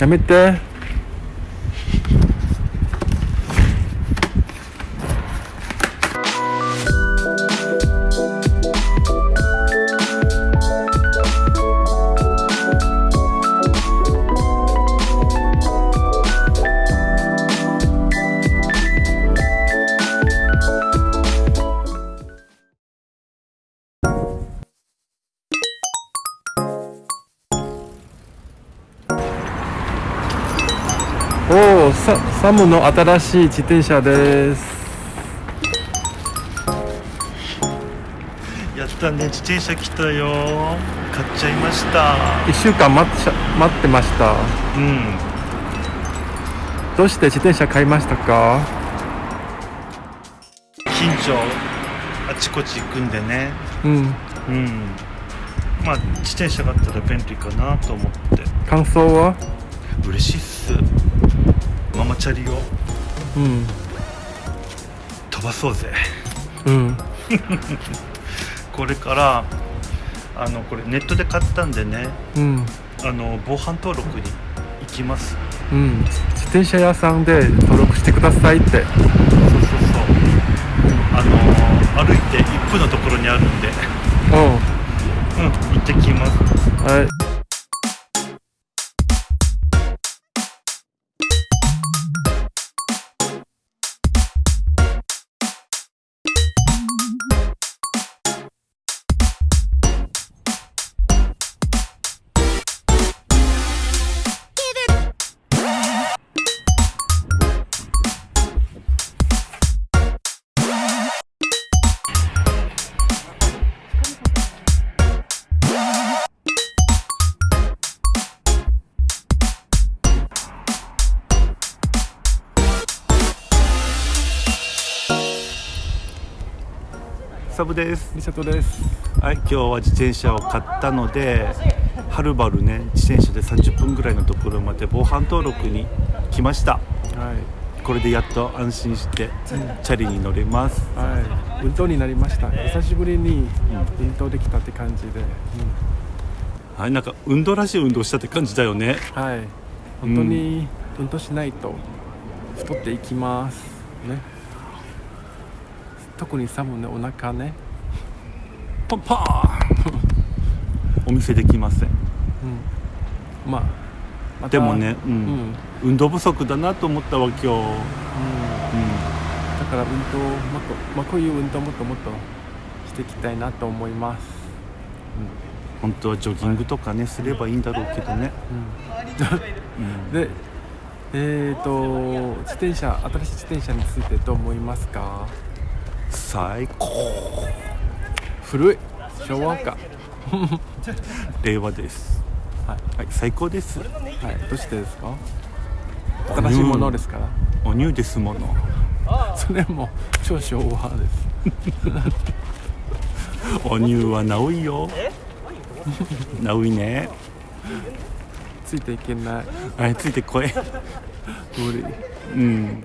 やめおおササムの新しい自転車です。やったね自転車来たよ。買っちゃいました。1週間待っ待ってました。うん。どうして自転車買いましたか？近所あちこち行くんでね。うん。うん。まあ自転車があったら便利かなと思って。感想は？嬉しいっすチャリをうん。飛ばそうぜ。うん。これからあのこれネットで買ったんでねうん。あの防犯登録に行きます。うん。自転車屋さんで登録してくださいって。そうそうそう。あの歩いて1分のところにあるんで。ううん行ってきます。んはいサブです。リサトです。はい今日は自転車を買ったのではるばるね自転車で30分ぐらいのところまで防犯登録に来ました。はい。これでやっと安心してチャリに乗れます。はい。運動になりました。久しぶりに運動できたって感じで、はいなんか運動らしい運動したって感じだよね。はい。本当に運動しないと太っていきます。ね特にサムのお腹ね。パンパーン。お見せできません。まあまた。でもね、ううん。ん、うん。運動不足だなと思ったわ今日、うん、だから運動もっと、まあ、こういう運動もっともっとしていきたいなと思います。本当はジョギングとかねすればいいんだろうけどね、うん。でえっ、と自転車新しい自転車についてどう思いますか？最高。古い。昭和か。令和です。はい。はい。最高です。はい。どうしてですか？新しいものですから。お乳ですもの。それも超昭和です。お乳はナいよ。ナいね。ついていけない。はいついてこい。無理。うん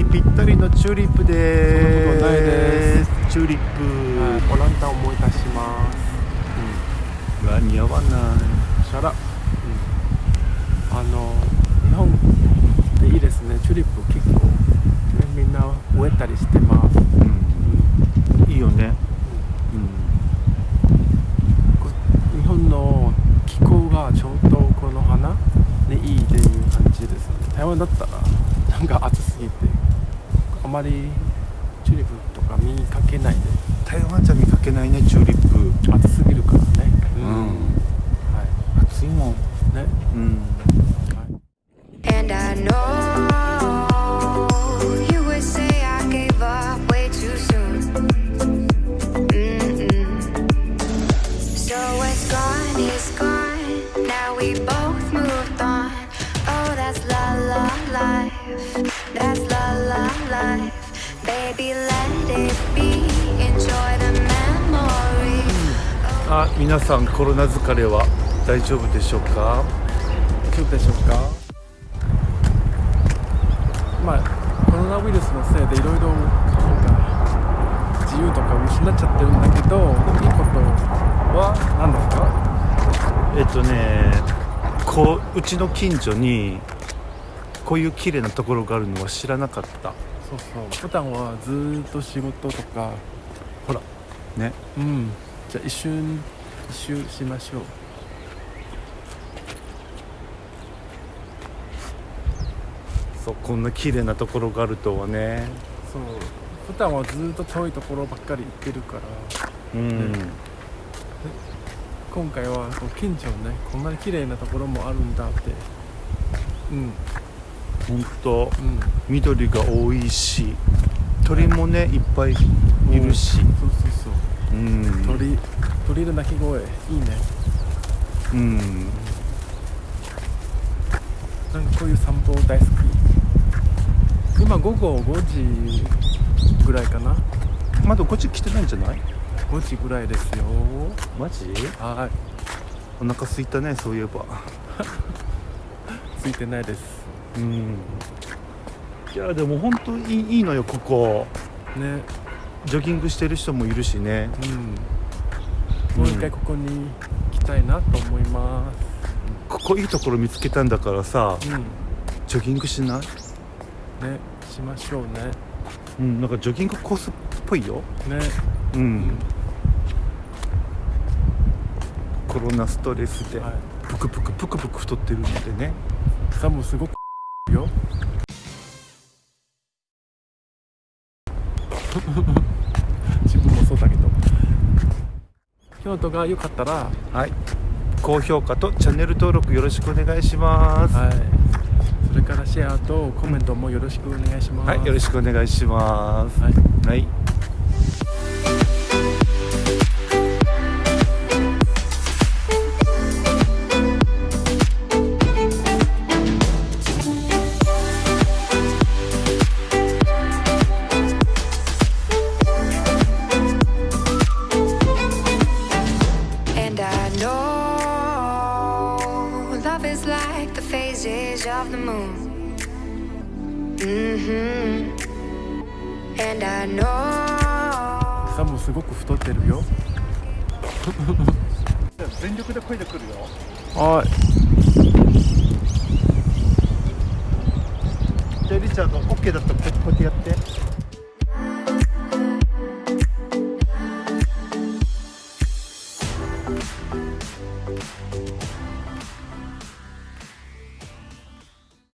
ぴったりのチューリップです,チューリップ。オランダ思い出します。うん。は似合わない。うん。あの日本でいいですね。チューリップ結構、みんな植えたりしてます。まりチューリップとか見かけないで台湾じゃ見かけないねチューリップ暑すぎるからね。うんは暑いもんい。ね。うんあ皆さんコロナ疲れは大丈夫でしょうか？大丈夫でしょうか？まあコロナウイルスのせいでいろいろ自由とか失っちゃってるんだけどいいことは何ですか？えっとねこううちの近所にこういう綺麗なところがあるのは知らなかったそうそう。普段はずーっと仕事とか。ほら。ね。うん。じゃあ一瞬一周しましょう。そうこんな綺麗なところがあるとはね。そう。普段はずーっと遠いところばっかり行ってるから。うん、今回はこう近所ねこんなに綺麗なところもあるんだって。うんほんとうん緑が多いし鳥もねいっぱいいるし。そうそうそう。うん。鳥鳥の鳴き声いいね。うん。なんかこういう散歩大好き。今午後5時ぐらいかな。まだこっち来てないんじゃない？5時ぐらいですよ。マジ？はい。お腹空いたねそういえば。ついてないですうん。いやでも本当いいいいのよここ。ね。ジョギングしてる人もいるしね。うん。もう一回ここに来たいなと思いまここいいところ見つけたんだからさすうん。ジョギングしない？ねしましょうね。うんなんかジョギングコースっぽいよ。ね。うん。コロナストレスではい。ぷくぷくぷくぷく太ってるのでね。さもすごくよ。自分もそうだけど。京都が良かったら。はい。高評価とチャンネル登録よろしくお願いします。はい。それからシェアとコメントもよろしくお願いします。はい、よろしくお願いします。はい。はい。Phases of the moon. hmm And I know. さもすごく太ってるよ全力で声で来るよ。はいじゃあリチャード、オッケーだったらこうやってやって。